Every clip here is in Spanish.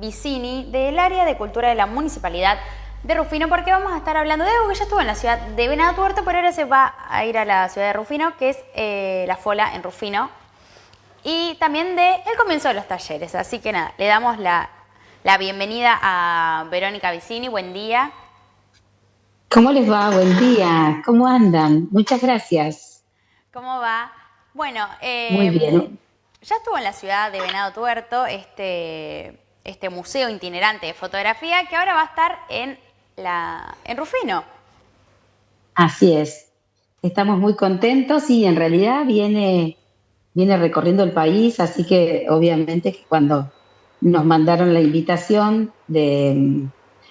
Vicini del área de cultura de la municipalidad de Rufino porque vamos a estar hablando de algo que ya estuvo en la ciudad de Venado Tuerto, pero ahora se va a ir a la ciudad de Rufino, que es eh, la FOLA en Rufino, y también de el comienzo de los talleres. Así que nada, le damos la, la bienvenida a Verónica Vicini. Buen día. ¿Cómo les va? Buen día. ¿Cómo andan? Muchas gracias. ¿Cómo va? Bueno, eh, Muy bien. ya estuvo en la ciudad de Venado Tuerto este, este museo itinerante de fotografía que ahora va a estar en, la, en Rufino. Así es. Estamos muy contentos y en realidad viene, viene recorriendo el país, así que obviamente cuando nos mandaron la invitación de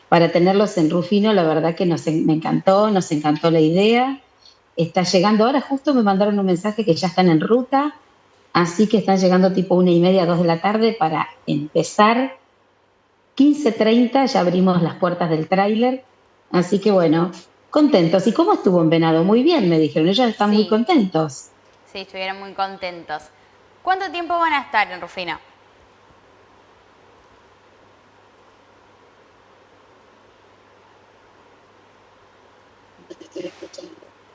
para tenerlos en Rufino, la verdad que nos, me encantó, nos encantó la idea. Está llegando ahora, justo me mandaron un mensaje que ya están en ruta, así que están llegando tipo una y media, dos de la tarde para empezar. 15.30 ya abrimos las puertas del tráiler, así que bueno, contentos. ¿Y cómo estuvo en Venado? Muy bien, me dijeron, ellos están muy contentos. Sí, estuvieron muy contentos. ¿Cuánto tiempo van a estar en Rufino?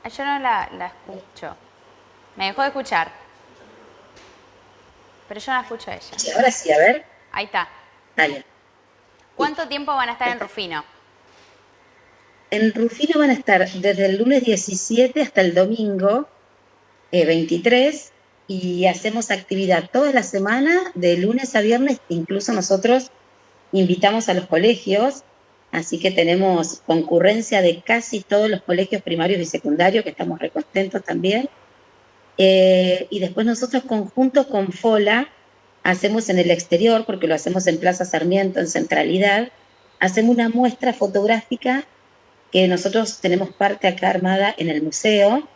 Ah, yo no la, escucho. Me dejó de escuchar. Pero yo no la escucho a ella. Sí, ahora sí, a ver. Ahí está. Dale. ¿Cuánto tiempo van a estar en Rufino? En Rufino van a estar desde el lunes 17 hasta el domingo 23 eh, y hacemos actividad toda la semana, de lunes a viernes. Incluso nosotros invitamos a los colegios Así que tenemos concurrencia de casi todos los colegios primarios y secundarios, que estamos recontentos también. Eh, y después nosotros conjunto con FOLA hacemos en el exterior, porque lo hacemos en Plaza Sarmiento, en Centralidad, hacemos una muestra fotográfica que nosotros tenemos parte acá armada en el museo.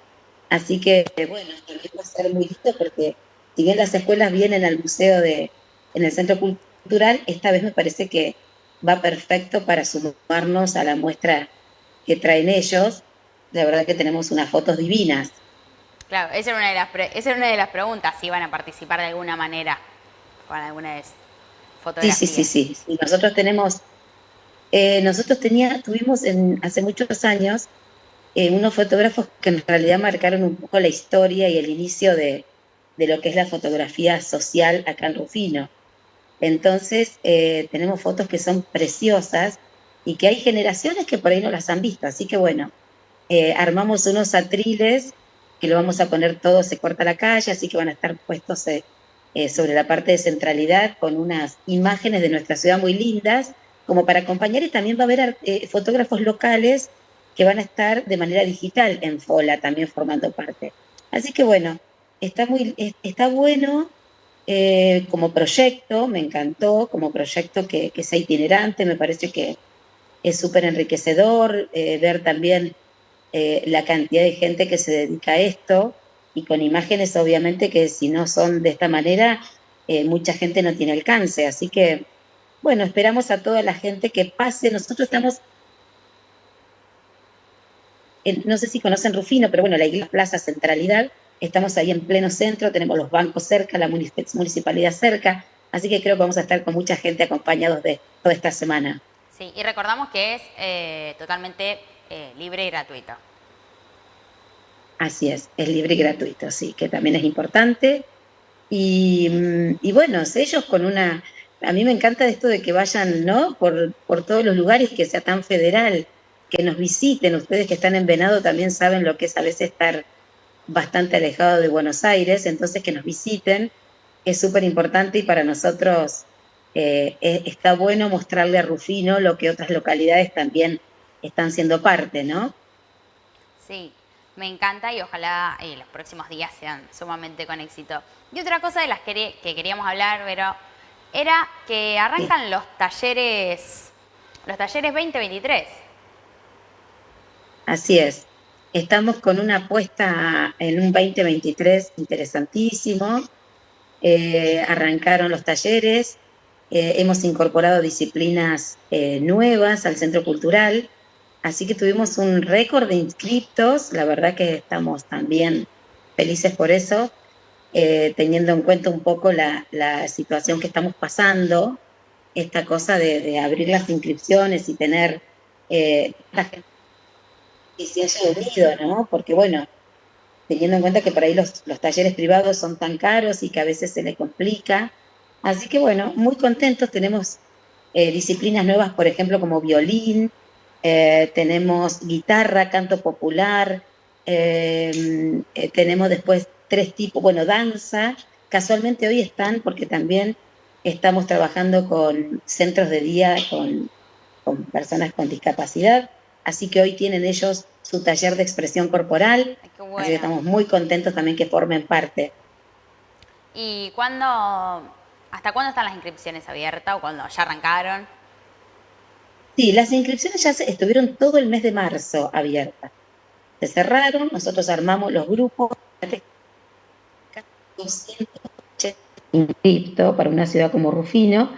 Así que, bueno, también va a ser muy lindo porque si bien las escuelas vienen al museo de, en el centro cultural, esta vez me parece que va perfecto para sumarnos a la muestra que traen ellos. La verdad que tenemos unas fotos divinas. Claro, esa era una de las, esa era una de las preguntas, si van a participar de alguna manera con alguna de fotografías. Sí, sí, sí, sí. Nosotros tenemos, eh, nosotros tenía, tuvimos en, hace muchos años eh, unos fotógrafos que en realidad marcaron un poco la historia y el inicio de, de lo que es la fotografía social acá en Rufino. Entonces, eh, tenemos fotos que son preciosas y que hay generaciones que por ahí no las han visto. Así que bueno, eh, armamos unos atriles que lo vamos a poner todo, se corta la calle, así que van a estar puestos eh, sobre la parte de centralidad con unas imágenes de nuestra ciudad muy lindas, como para acompañar y también va a haber fotógrafos locales que van a estar de manera digital en FOLA también formando parte. Así que bueno, está, muy, está bueno eh, como proyecto, me encantó, como proyecto que, sea itinerante, me parece que es súper enriquecedor eh, ver también eh, la cantidad de gente que se dedica a esto y con imágenes obviamente que si no son de esta manera, mucha gente no tiene alcance. Así que, bueno, esperamos a toda la gente que pase. Nosotros estamos no sé si conocen Rufino, pero bueno, la iglesia Plaza Centralidad Estamos ahí en pleno centro, tenemos los bancos cerca, la municipalidad cerca, así que creo que vamos a estar con mucha gente acompañados de toda esta semana. Sí, y recordamos que es eh, totalmente eh, libre y gratuito. Así es, es libre y gratuito, sí, que también es importante. Y, mm, bueno, ellos con una... A mí me encanta esto de que vayan, ¿no? Por, por todos los lugares, que sea tan federal, que nos visiten. Ustedes que están en Venado también saben lo que es a veces estar bastante alejado de Buenos Aires, entonces que nos visiten es súper importante y para nosotros eh, e, está bueno mostrarle a Rufino lo que otras localidades también están siendo parte, ¿no? Sí, me encanta y ojalá eh, los próximos días sean sumamente con éxito. Y otra cosa de las que, queríamos hablar, pero era que arrancan los talleres, los talleres 2023. Así es. Estamos con una apuesta en un 2023 interesantísimo. Eh, arrancaron los talleres, eh, hemos incorporado disciplinas nuevas al centro cultural, así que tuvimos un récord de inscriptos, la verdad que estamos también felices por eso, teniendo en cuenta un poco la, situación que estamos pasando, esta cosa de, abrir las inscripciones y tener eh, que se haya ¿no? Porque bueno, teniendo en cuenta que por ahí los, talleres privados son tan caros y que a veces se le complica. Así que bueno, muy contentos, tenemos eh, disciplinas nuevas, por ejemplo, como violín, eh, tenemos guitarra, canto popular, eh, tenemos después tres tipos, bueno, danza, casualmente hoy están porque también estamos trabajando con centros de día con, con personas con discapacidad, así que hoy tienen ellos su taller de expresión corporal. Así que estamos muy contentos también que formen parte. ¿Y cuándo, hasta cuándo están las inscripciones abiertas o cuándo ya arrancaron? Sí, las inscripciones ya estuvieron todo el mes de marzo abiertas. Se cerraron, nosotros armamos los grupos. 280 para una ciudad como Rufino,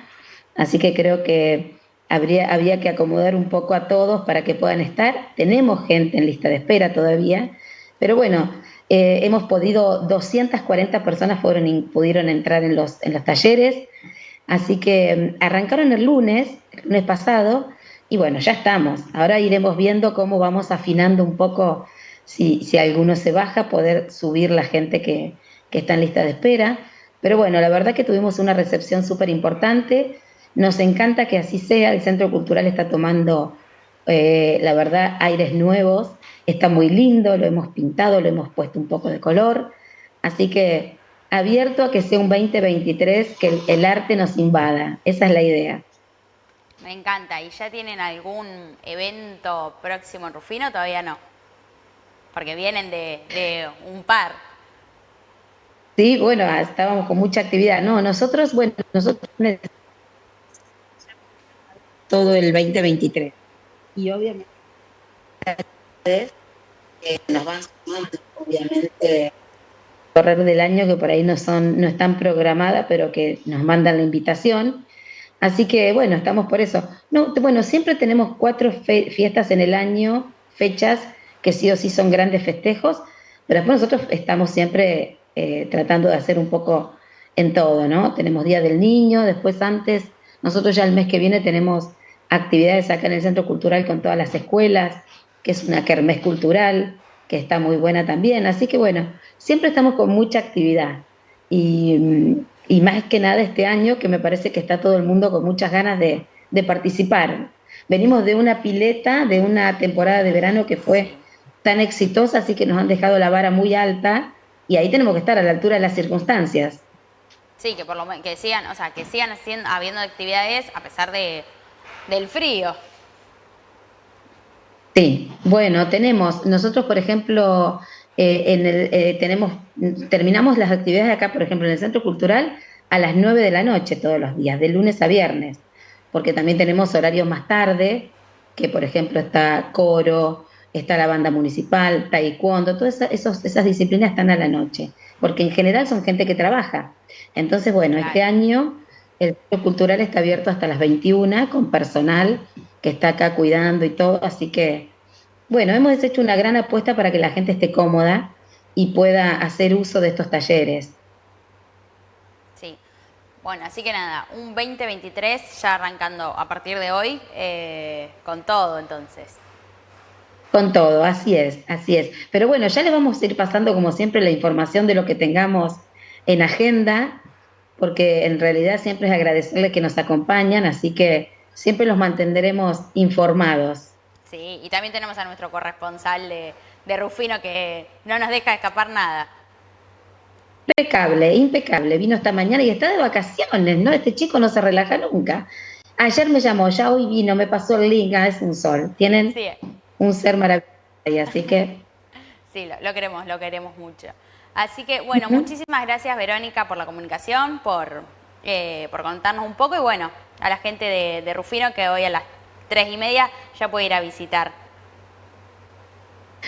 así que creo que habría, había que acomodar un poco a todos para que puedan estar. Tenemos gente en lista de espera todavía, pero bueno, eh, hemos podido, 240 personas pudieron entrar en los, en los talleres, así que mm, arrancaron el lunes, el lunes pasado, y bueno, ya estamos. Ahora iremos viendo cómo vamos afinando un poco, si, si alguno se baja, poder subir la gente que, que está en lista de espera. Pero bueno, la verdad que tuvimos una recepción súper importante nos encanta que así sea, el Centro Cultural está tomando, eh, la verdad, aires nuevos, está muy lindo, lo hemos pintado, lo hemos puesto un poco de color, así que abierto a que sea un 2023, que el, arte nos invada, esa es la idea. Me encanta, ¿y ya tienen algún evento próximo en Rufino? Todavía no, porque vienen de, un par. Sí, bueno, estábamos con mucha actividad. No, nosotros, bueno, nosotros todo el 2023. Y obviamente nos van sumando, obviamente, correr del año que por ahí no son, no están programadas, pero que nos mandan la invitación. Así que bueno, estamos por eso. No, bueno, siempre tenemos cuatro fiestas en el año, fechas que sí o sí son grandes festejos, pero después nosotros estamos siempre eh, tratando de hacer un poco en todo, ¿no? Tenemos Día del Niño, después antes, nosotros ya el mes que viene tenemos actividades acá en el Centro Cultural con todas las escuelas, que es una kermés cultural, que está muy buena también. Así que bueno, siempre estamos con mucha actividad. Y, más que nada este año, que me parece que está todo el mundo con muchas ganas de, participar. Venimos de una pileta, de una temporada de verano que fue tan exitosa, así que nos han dejado la vara muy alta y ahí tenemos que estar a la altura de las circunstancias. Sí, que por lo que sigan, o sea, que sigan haciendo, habiendo actividades a pesar de, del frío. Sí, bueno, tenemos, nosotros por ejemplo, eh, en el, eh, tenemos, terminamos las actividades acá, por ejemplo, en el Centro Cultural a las 9 de la noche todos los días, de lunes a viernes, porque también tenemos horarios más tarde, que por ejemplo está coro, está la banda municipal, taekwondo, todas esas, esas disciplinas están a la noche, porque en general son gente que trabaja. Entonces, bueno, este año el centro cultural está abierto hasta las 21 con personal que está acá cuidando y todo, así que, bueno, hemos hecho una gran apuesta para que la gente esté cómoda y pueda hacer uso de estos talleres. Sí, bueno, así que nada, un 2023 ya arrancando a partir de hoy eh, con todo entonces. Con todo, así es, así es. Pero bueno, ya les vamos a ir pasando como siempre la información de lo que tengamos en agenda porque en realidad siempre es agradecerle que nos acompañan, así que siempre los mantendremos informados. Sí, y también tenemos a nuestro corresponsal de, Rufino que no nos deja escapar nada. Impecable, impecable. Vino esta mañana y está de vacaciones, ¿no? Este chico no se relaja nunca. Ayer me llamó, ya hoy vino, me pasó el link, ah, es un sol. Tienen un ser maravilloso, así que... Sí, lo queremos, lo queremos mucho. Así que, bueno, muchísimas gracias, Verónica, por la comunicación, por, eh, por contarnos un poco y, bueno, a la gente de, Rufino que hoy a las tres y media ya puede ir a visitar.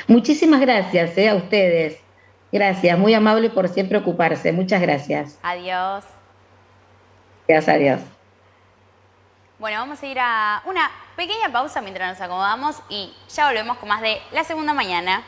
Muchísimas gracias eh, a ustedes. Gracias, muy amable por siempre ocuparse. Muchas gracias. Adiós. Gracias, adiós. Bueno, vamos a ir a una pequeña pausa mientras nos acomodamos y ya volvemos con más de La Segunda Mañana.